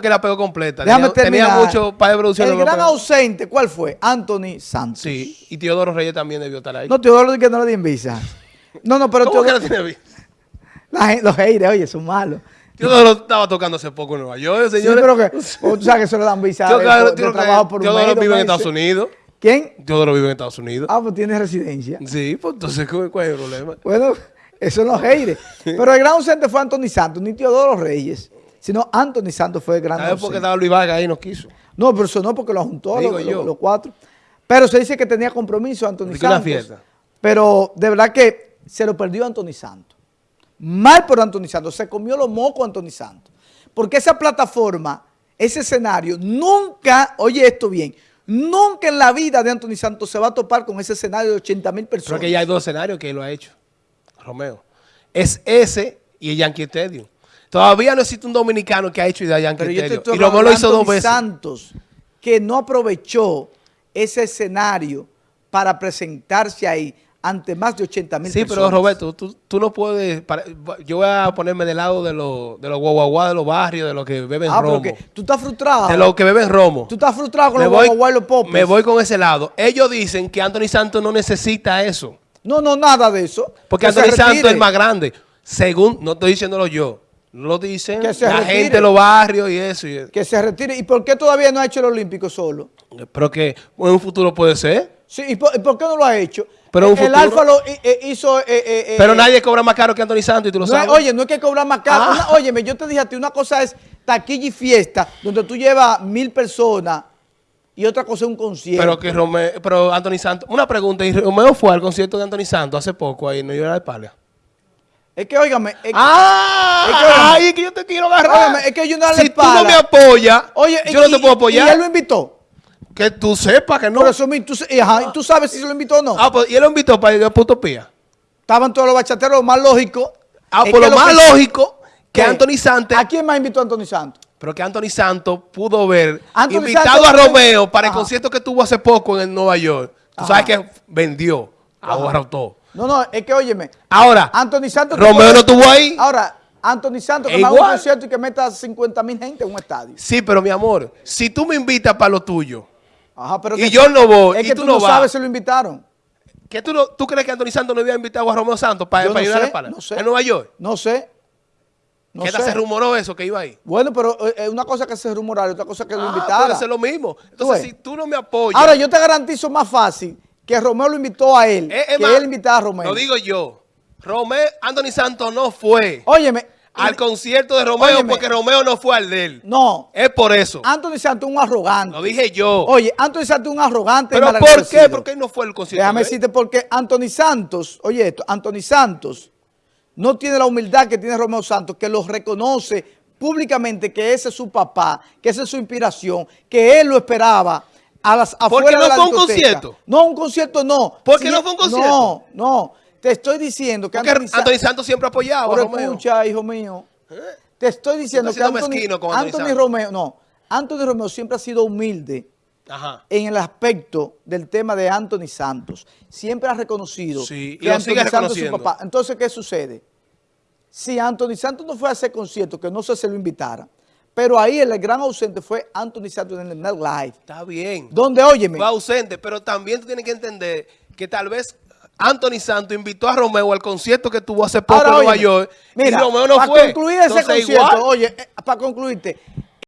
que la pegó completa. Déjame tenía, tenía terminar. mucho para de producción. El no gran ausente, ¿cuál fue? Anthony Santos. Sí, y Teodoro Reyes también debió estar ahí. No, Teodoro que no le di visa. No, no, pero ¿Cómo que no tiene visa? la gente- los haters, oye, son malos. Teodoro estaba tocando hace poco en Nueva York, señores. pero que, o tú sabes que se le dan visa de, Teodoro, de Teodoro- trabajo por Teodoro vive en. Estados Unidos. ¿Quién? Teodoro vive en Estados Unidos. Ah, pues tiene residencia. Sí, pues entonces, ¿cuál cuál es el problema? Bueno, eso son los haters. Pero el gran ausente fue Anthony Santos, ni Teodoro Reyes, sino Anthony Santos fue el gran ¿Sabes por qué estaba Luis Vargas ahí y no quiso? No, pero eso no porque lo juntó los, los- los cuatro. Pero se dice que tenía compromiso Anthony Santos. fiesta. Pero de verdad que se lo perdió Anthony Santos. Mal por Anthony Santos. Se comió los mocos Anthony Santos. Porque esa plataforma, ese escenario, nunca, oye esto bien, nunca en la vida de Anthony Santos se va a topar con ese escenario de 80 mil personas. que ya hay dos escenarios que él lo ha hecho. Romeo. Es ese y el Yankee Stadium. Todavía no existe un dominicano que ha hecho Pero Stadium. estoy Y hablando lo hizo dos veces. Santos, que no aprovechó ese escenario para presentarse ahí ante más de 80 mil Sí, personas. pero Roberto, tú, tú no puedes... yo voy a ponerme del lado de los de los guaguaguá de los barrios, de los que beben Ah, pero romo. que tú estás frustrado. De los que beben romo. Tú estás frustrado con me los voy, guaguaguá y los popes. me voy con ese lado. Ellos dicen que Anthony Santos no necesita eso. No, no, nada de eso. Porque Anthony Santos es el más grande. Según, no estoy diciéndolo yo, lo dicen Que se la retire. gente de los barrios y eso. y- Que se retire. ¿Y por qué todavía no ha hecho el Olímpico solo? pero que en un futuro puede ser. Sí, ¿y por, y por qué no lo ha hecho? Pero el, Alfa lo eh, eh, hizo... eh, Pero eh, nadie cobra más caro que Anthony Santos y tú lo no es- sabes. oye, no es que cobrar más caro. Ah. Una- óyeme, yo te dije a ti, una cosa es taquilla y fiesta, donde tú llevas mil personas, y otra cosa es un concierto. pero que Romeo, pero Anthony Santos, una pregunta, y Romeo fue al concierto de Anthony Santos hace poco ahí en New York de Palia. Es que, óigame, es, ¡Ah! es que, ¡Ay, es que yo te quiero agarrar! óigame, es que yo no si le tú no me apoyas, Oye, yo no te puedo apoyar. Y él lo invitó. Que tú sepas que no. Por eso, tú, ajá, tú sabes si se lo invitó o no. Ah, pues, y él lo invitó para ir a Puto Pía. Estaban todos los bachateros, lo más lógico. Ah, por que lo más que- lógico que ¿Qué? Anthony Santos, ¿A quién más invitó Anthony Santos? pero que Anthony Santos pudo ver Anthony invitado Santos- a Romeo para el concierto que tuvo hace poco en el Nueva York. Tú Ajá. sabes que vendió, ahora todo. No, no, es que óyeme. Ahora, Anthony Santos. Romeo no estuvo ahí. Ahora, Anthony Santos que haga un concierto y que meta 50 mil gente en un estadio. Sí, pero mi amor, si tú me invitas para lo tuyo, Ajá, pero Y que- yo no voy, Es y que tú tú, no no vas. sabes si lo invitaron. ¿qué tú, no- ¿tú crees que Anthony Santos no había invitado a Romeo Santos para, para no ayudar a Pala? no sé. En Nueva York. No sé. No ¿Qué tal se rumoró eso que iba ahí? Bueno, pero eh, eh, una cosa que se rumorara y otra cosa que lo Ah, invitara. puede ser lo mismo. Entonces, si tú no me apoyas. Ahora, yo te garantizo más fácil que Romeo lo invitó a él, Eh, que él invitara a Romeo. Lo digo yo. Romeo, Anthony Santos no fue Óyeme. al concierto de Romeo Óyeme. porque Romeo no fue al de él. No. Es por eso. Anthony Santos es un arrogante. Lo dije yo. Oye, Anthony Santos es un arrogante. ¿Pero por qué? ¿Por qué no fue el concierto? Déjame de él? decirte porque Anthony Santos, oye esto, Anthony Santos no tiene la humildad que tiene Romeo Santos, que lo reconoce públicamente que ese es su papá, que esa es su inspiración, que él lo esperaba a las afuera no de la fue un concierto? No, un concierto no. ¿Por qué no fue un concierto? No, no. Te estoy diciendo que Porque Anthony, Sa- Anthony Santos siempre ha apoyado a Pero Romeo. escucha, hijo mío. Te estoy diciendo que Anthony, con Anthony. Romeo, no, Anthony Romeo siempre ha sido humilde Ajá. en el aspecto del tema de Anthony Santos. Siempre ha reconocido Sí, y que lo Anthony Santos es su papá. Entonces, ¿qué sucede? Si Anthony Santos no fue a ese concierto, que no sé si lo invitara, pero ahí el gran ausente fue Anthony Santos en el Live. Está bien. Donde, óyeme, Fue ausente, pero también tú tienes que entender que tal vez Anthony Santos invitó a Romeo al concierto que tuvo hace poco ahora en Nueva York mira, y Romeo no para fue. concluir ese Entonces, concierto, igual. oye, eh, para concluirte,